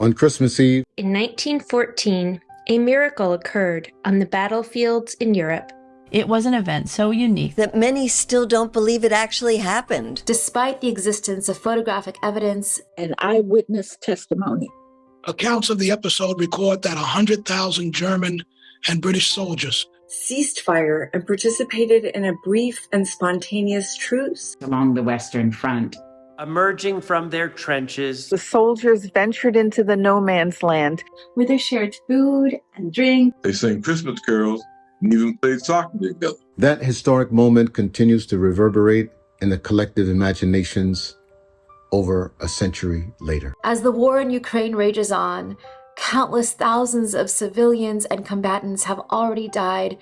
On Christmas Eve, In 1914, a miracle occurred on the battlefields in Europe. It was an event so unique that many still don't believe it actually happened. Despite the existence of photographic evidence and eyewitness testimony. Accounts of the episode record that 100,000 German and British soldiers ceased fire and participated in a brief and spontaneous truce along the Western Front. Emerging from their trenches, the soldiers ventured into the no man's land where they shared food and drink. They sang Christmas carols and even played soccer together. That historic moment continues to reverberate in the collective imaginations over a century later. As the war in Ukraine rages on, countless thousands of civilians and combatants have already died,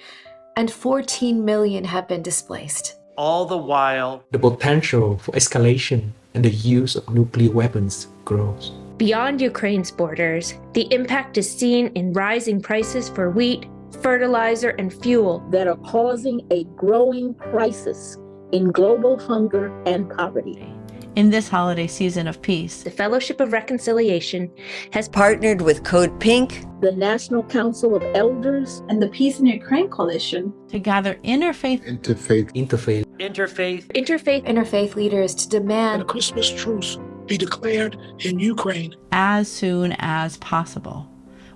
and 14 million have been displaced. All the while, the potential for escalation and the use of nuclear weapons grows. Beyond Ukraine's borders, the impact is seen in rising prices for wheat, fertilizer, and fuel that are causing a growing crisis in global hunger and poverty. In this holiday season of peace, the Fellowship of Reconciliation has partnered with Code Pink, the National Council of Elders, and the Peace in Ukraine Coalition to gather interfaith, interfaith, interfaith, interfaith, interfaith, interfaith leaders to demand a Christmas truce be declared in Ukraine as soon as possible.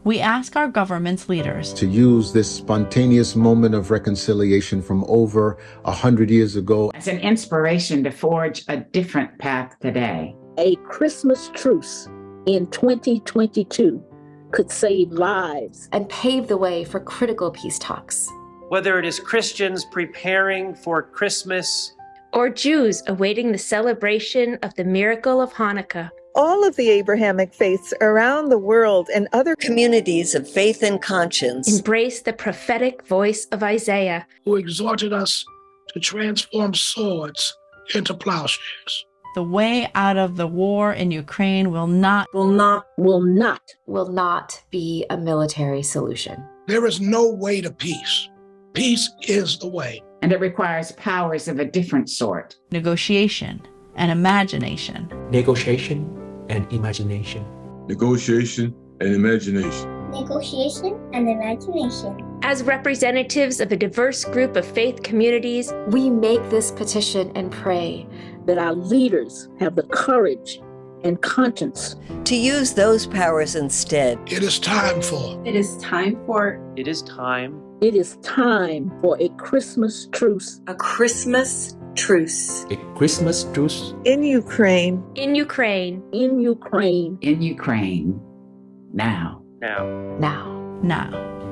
We ask our government's leaders to use this spontaneous moment of reconciliation from over a hundred years ago as an inspiration to forge a different path today. A Christmas truce in 2022 could save lives and pave the way for critical peace talks. Whether it is Christians preparing for Christmas or Jews awaiting the celebration of the miracle of Hanukkah. All of the Abrahamic faiths around the world and other communities of faith and conscience embrace the prophetic voice of Isaiah, who exhorted us to transform swords into plowshares. The way out of the war in Ukraine will not, will not, will not, will not be a military solution. There is no way to peace. Peace is the way. And it requires powers of a different sort. Negotiation and imagination. Negotiation and imagination. Negotiation and imagination. Negotiation and imagination. As representatives of a diverse group of faith communities, we make this petition and pray that our leaders have the courage and conscience to use those powers instead. It is time for. It is time for. It is time. It is time for a Christmas truce. A Christmas truce. A Christmas truce. In Ukraine. In Ukraine. In Ukraine. In Ukraine. Now. Now. Now. Now.